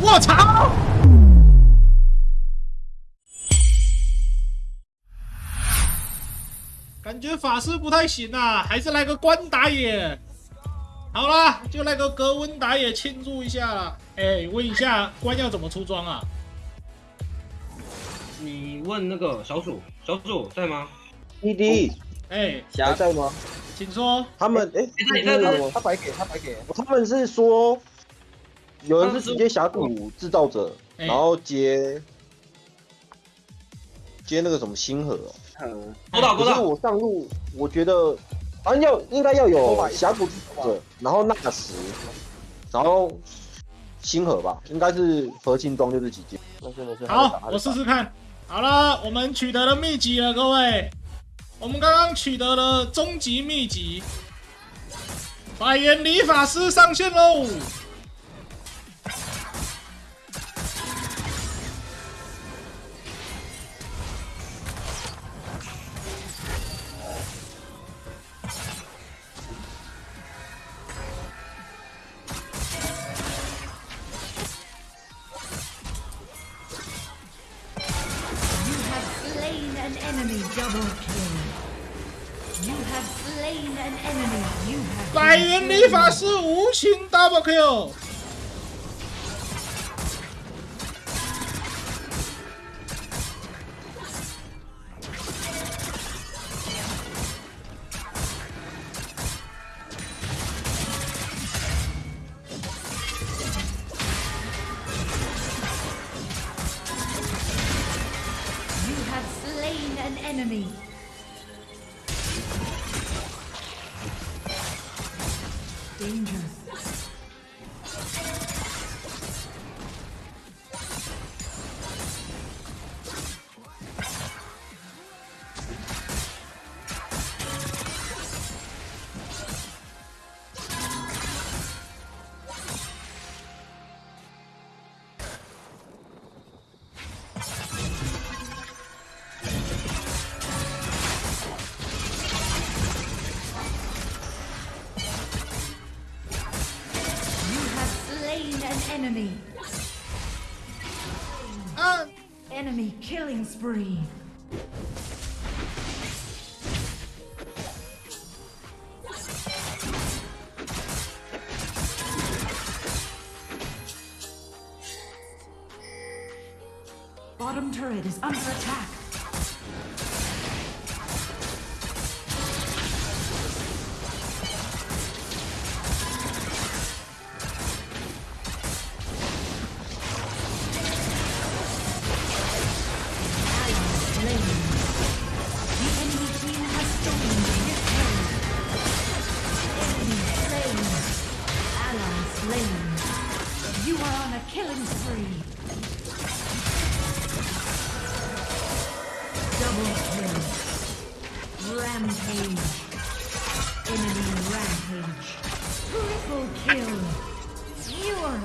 我操！感觉法师不太行啊，还是来个关打野。好啦，就来个格温打野庆祝一下啦。哎，问一下关要怎么出装啊？你问那个小鼠，小鼠在吗？弟弟，哎，还在吗？请说。他们哎，他白给他白给，他们是说有人是直接峡谷制造者，然后接接那个什么星河。嗯，勾到勾到。我上路，我觉得。好像要应该要有峡谷制造者，然后纳什，然后星河吧，应该是核心装就这几件。好，我试试看。好了，我们取得了秘籍了，各位。我们刚刚取得了终极秘籍，百元理法师上线喽！白银理法师无情 double kill enemy. Danger. Enemy. Uh. Enemy killing spree. Bottom turret is under attack.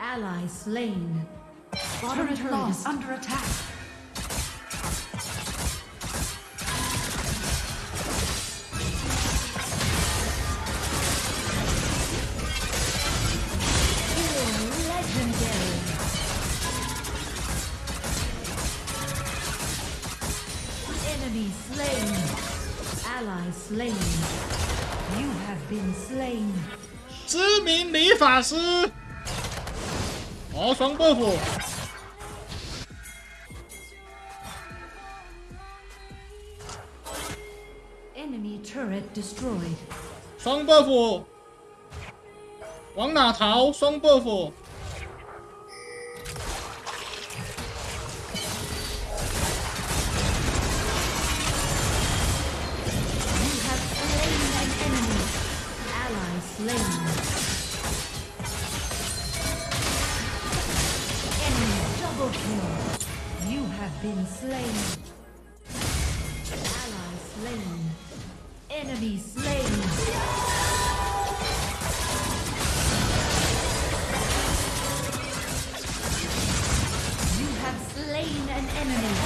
！Ally slain. Bottom turret, turret is under attack. Slain. You have been slain. 知名理发师。哦，双 buff。Enemy turret destroyed。双 buff。往哪逃？双 buff。Double kill. You have been slain. Ally slain. Enemy slain. You have slain an enemy.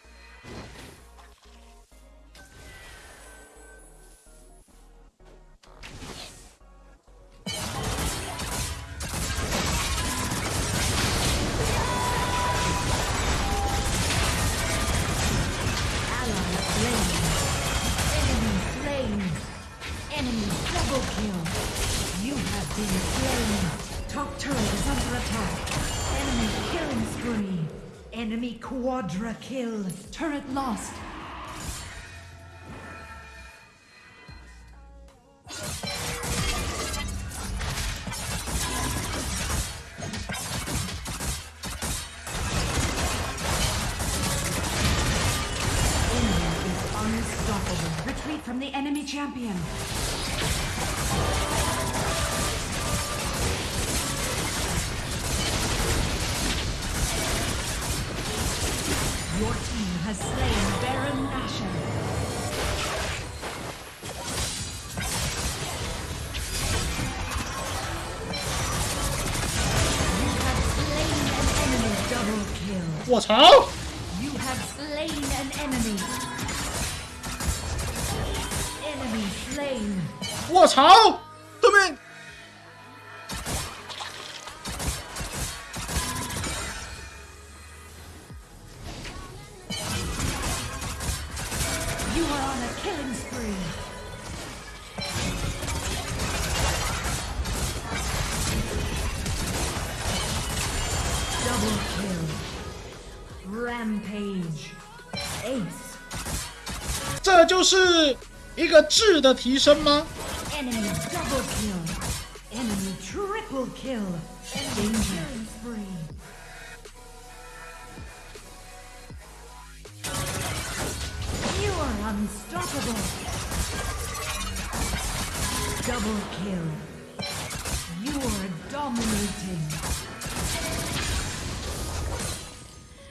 double kill. You have been slain. Top turret is under attack. Enemy killing spree. Enemy quadra kill. Turret lost. Enemy is unstoppable. Retreat from the enemy champion. has slain Baron Nashor. What, how? You have slain an enemy. Enemy slain. What, how? 对面 You are on a killing spree. Double kill. Rampage. Ace. 这就是一个质的提升吗？ Enemy double kill. Enemy triple kill. Enemy Unstoppable. Double kill. You are dominating.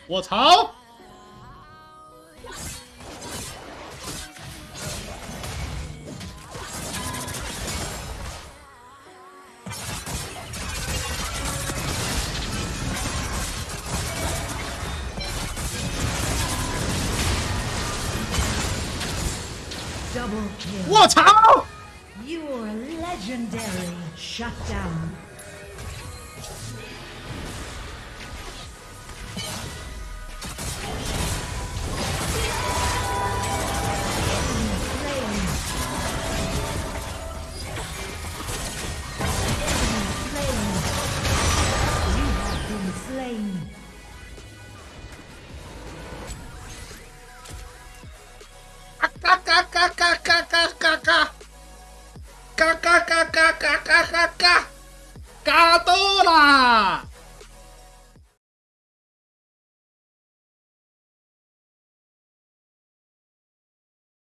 我操！Double kill. 卧槽！Your legendary shut down. 嘎嘎嘎嘎到啦